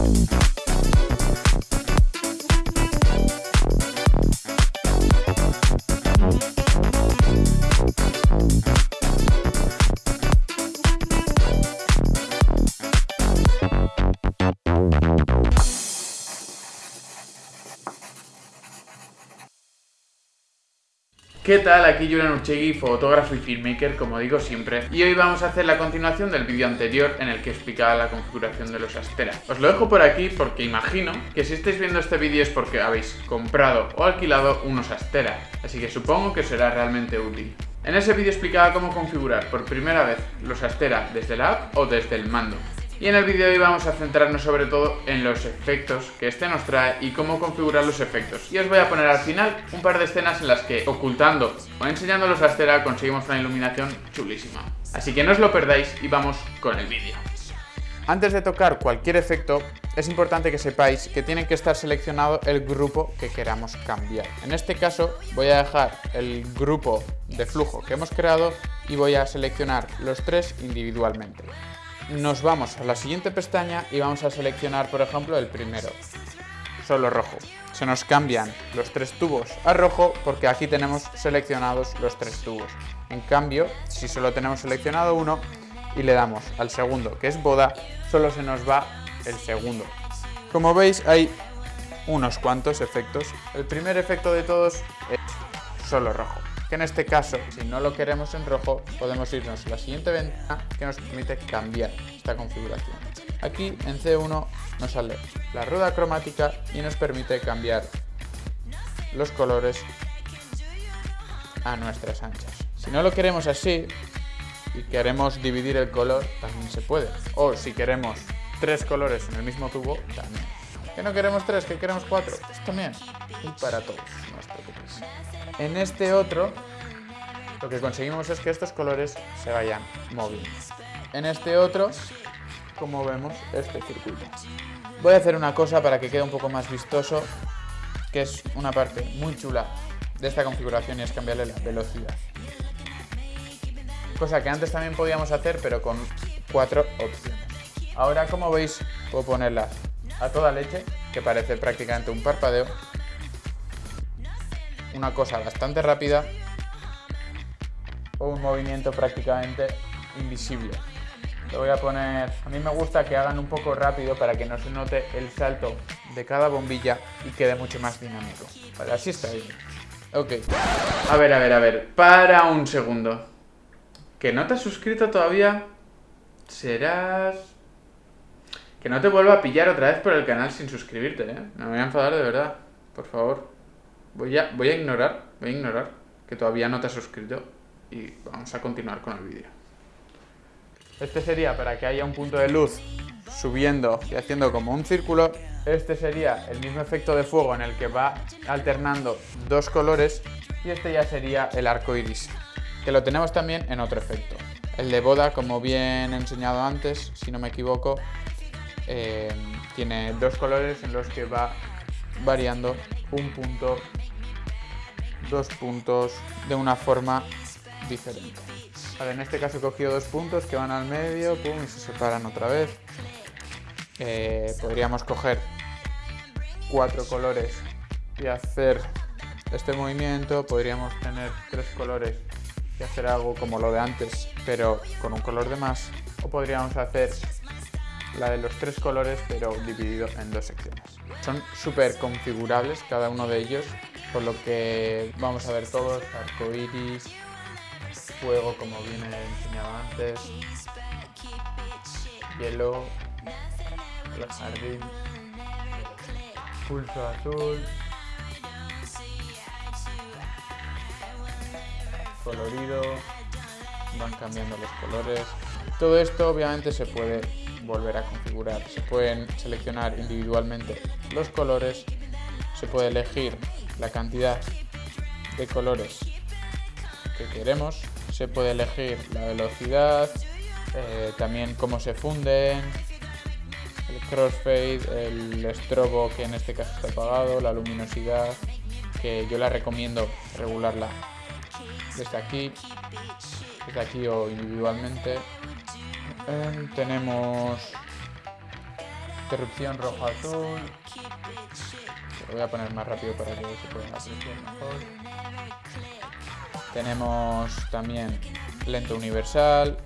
Thank you. ¿Qué tal? Aquí Julian Urchegui, fotógrafo y filmmaker, como digo siempre, y hoy vamos a hacer la continuación del vídeo anterior en el que explicaba la configuración de los Astera. Os lo dejo por aquí porque imagino que si estáis viendo este vídeo es porque habéis comprado o alquilado unos Astera, así que supongo que será realmente útil. En ese vídeo explicaba cómo configurar por primera vez los Astera desde la app o desde el mando. Y en el vídeo de hoy vamos a centrarnos sobre todo en los efectos que este nos trae y cómo configurar los efectos. Y os voy a poner al final un par de escenas en las que ocultando o enseñándolos a Astera conseguimos una iluminación chulísima. Así que no os lo perdáis y vamos con el vídeo. Antes de tocar cualquier efecto, es importante que sepáis que tiene que estar seleccionado el grupo que queramos cambiar. En este caso voy a dejar el grupo de flujo que hemos creado y voy a seleccionar los tres individualmente nos vamos a la siguiente pestaña y vamos a seleccionar, por ejemplo, el primero, solo rojo. Se nos cambian los tres tubos a rojo porque aquí tenemos seleccionados los tres tubos. En cambio, si solo tenemos seleccionado uno y le damos al segundo, que es boda, solo se nos va el segundo. Como veis, hay unos cuantos efectos. El primer efecto de todos es solo rojo que en este caso, si no lo queremos en rojo, podemos irnos a la siguiente ventana que nos permite cambiar esta configuración. Aquí en C1 nos sale la rueda cromática y nos permite cambiar los colores a nuestras anchas. Si no lo queremos así y queremos dividir el color, también se puede. O si queremos tres colores en el mismo tubo, también. ¿Que no queremos tres? ¿Que queremos cuatro? Pues también. Y para todos, no os preocupéis. En este otro, lo que conseguimos es que estos colores se vayan moviendo. En este otro, como vemos, este circuito. Voy a hacer una cosa para que quede un poco más vistoso, que es una parte muy chula de esta configuración y es cambiarle la velocidad. Cosa que antes también podíamos hacer, pero con cuatro opciones. Ahora, como veis, puedo ponerla a toda leche, que parece prácticamente un parpadeo, una cosa bastante rápida o un movimiento prácticamente invisible. Lo voy a poner... A mí me gusta que hagan un poco rápido para que no se note el salto de cada bombilla y quede mucho más dinámico. Vale, así está bien. Ok. A ver, a ver, a ver. Para un segundo. ¿Que no te has suscrito todavía? Serás... Que no te vuelva a pillar otra vez por el canal sin suscribirte, ¿eh? Me voy a enfadar de verdad. Por favor. Voy a, voy a ignorar, voy a ignorar que todavía no te has suscrito y vamos a continuar con el vídeo. Este sería para que haya un punto de luz subiendo y haciendo como un círculo. Este sería el mismo efecto de fuego en el que va alternando dos colores y este ya sería el arco iris, que lo tenemos también en otro efecto. El de boda, como bien he enseñado antes, si no me equivoco, eh, tiene dos colores en los que va variando un punto, dos puntos de una forma diferente. en este caso he cogido dos puntos que van al medio pum, y se separan otra vez. Eh, podríamos coger cuatro colores y hacer este movimiento. Podríamos tener tres colores y hacer algo como lo de antes, pero con un color de más. O podríamos hacer la de los tres colores, pero dividido en dos secciones. Son súper configurables cada uno de ellos, por lo que vamos a ver todos, arco iris, fuego como viene enseñado antes, hielo, el jardín, pulso azul, colorido, van cambiando los colores. Todo esto obviamente se puede volver a configurar. Se pueden seleccionar individualmente los colores, se puede elegir la cantidad de colores que queremos, se puede elegir la velocidad, eh, también cómo se funden, el crossfade, el estrobo que en este caso está apagado, la luminosidad, que yo la recomiendo regularla desde aquí, desde aquí o individualmente tenemos Interrupción rojo-azul. Voy a poner más rápido para que se pueda apreciar mejor. Tenemos también lento universal,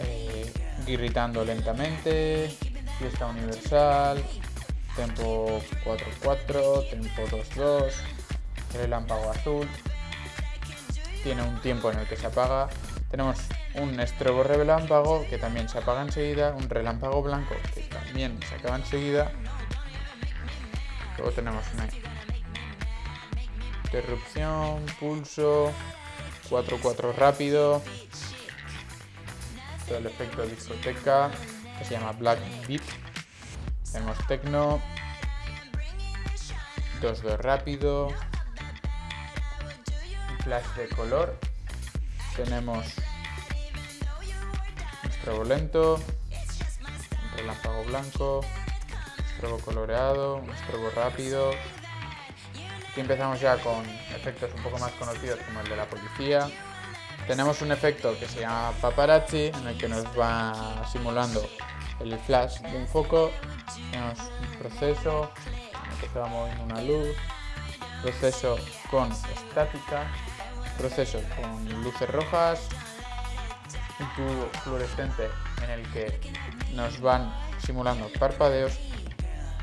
eh, irritando lentamente, fiesta universal, tempo 4-4, tempo 2-2, relámpago azul, tiene un tiempo en el que se apaga, tenemos un estrobo relámpago que también se apaga enseguida, un relámpago blanco que también se acaba enseguida, luego tenemos una interrupción, pulso, 4-4 rápido, todo el efecto discoteca que se llama Black Beat, tenemos Tecno, 2-2 rápido, flash de color, tenemos estrobo lento, un relámpago blanco, estrobo coloreado, un estrobo rápido. Aquí empezamos ya con efectos un poco más conocidos como el de la policía. Tenemos un efecto que se llama paparazzi, en el que nos va simulando el flash de un foco. Tenemos un proceso en el que se una luz, proceso con estática, proceso con luces rojas, un tubo fluorescente en el que nos van simulando parpadeos,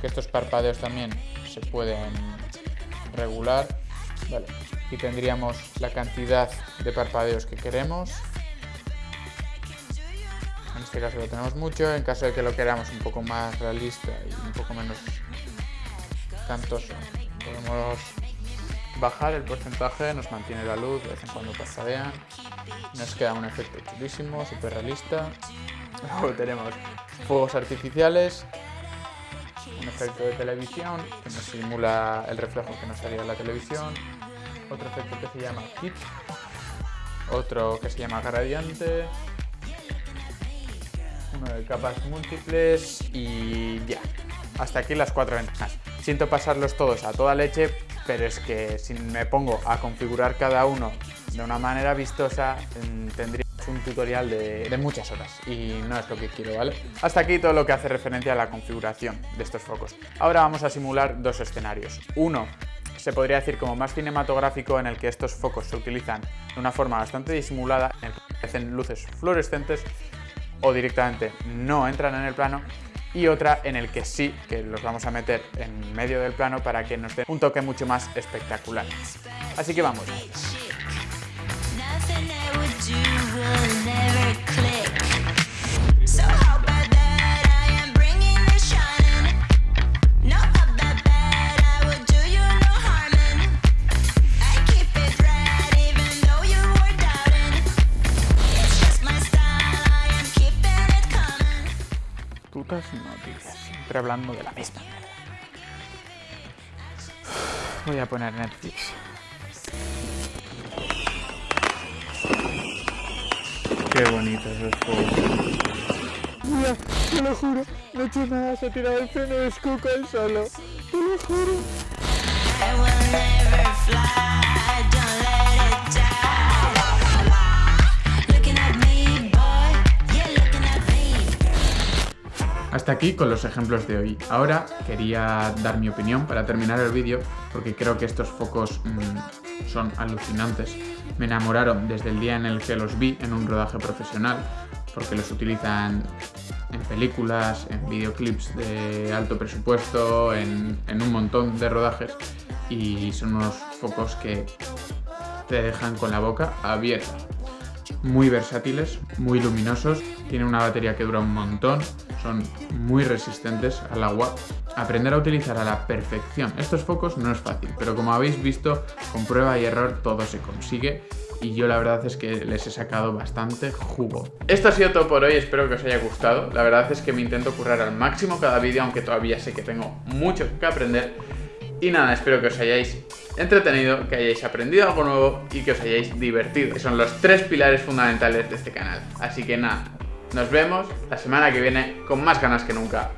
que estos parpadeos también se pueden regular. Vale. Aquí tendríamos la cantidad de parpadeos que queremos. En este caso lo tenemos mucho, en caso de que lo queramos un poco más realista y un poco menos cantoso, podemos bajar el porcentaje, nos mantiene la luz, de vez en cuando parpadean, nos queda un efecto chulísimo, súper realista. Luego tenemos fuegos artificiales, un efecto de televisión que nos simula el reflejo que nos haría en la televisión, otro efecto que se llama kit, otro que se llama gradiente, uno de capas múltiples y ya. Hasta aquí las cuatro ventanas. Siento pasarlos todos a toda leche, pero es que si me pongo a configurar cada uno de una manera vistosa, tendría un tutorial de, de, muchas horas y no es lo que quiero, ¿vale? Hasta aquí todo lo que hace referencia a la configuración de estos focos. Ahora vamos a simular dos escenarios. Uno, se podría decir como más cinematográfico en el que estos focos se utilizan de una forma bastante disimulada, en el que hacen luces fluorescentes o directamente no entran en el plano y otra en el que sí, que los vamos a meter en medio del plano para que nos dé un toque mucho más espectacular. Así que vamos. Noticias, siempre hablando de la misma. Voy a poner Netflix. Qué bonitos los juegos. Mira, te lo juro, no he hecho nada, se ha tirado el freno de Skull solo. Te lo juro. Hasta aquí con los ejemplos de hoy. Ahora quería dar mi opinión para terminar el vídeo porque creo que estos focos mmm, son alucinantes. Me enamoraron desde el día en el que los vi en un rodaje profesional porque los utilizan en películas, en videoclips de alto presupuesto, en un montón de rodajes y son unos focos que te dejan con la boca abierta muy versátiles, muy luminosos, tienen una batería que dura un montón, son muy resistentes al agua. Aprender a utilizar a la perfección estos focos no es fácil, pero como habéis visto, con prueba y error todo se consigue y yo la verdad es que les he sacado bastante jugo. Esto ha sido todo por hoy, espero que os haya gustado. La verdad es que me intento currar al máximo cada vídeo, aunque todavía sé que tengo mucho que aprender. Y nada, espero que os hayáis entretenido, que hayáis aprendido algo nuevo y que os hayáis divertido. Que son los tres pilares fundamentales de este canal. Así que nada, nos vemos la semana que viene con más ganas que nunca.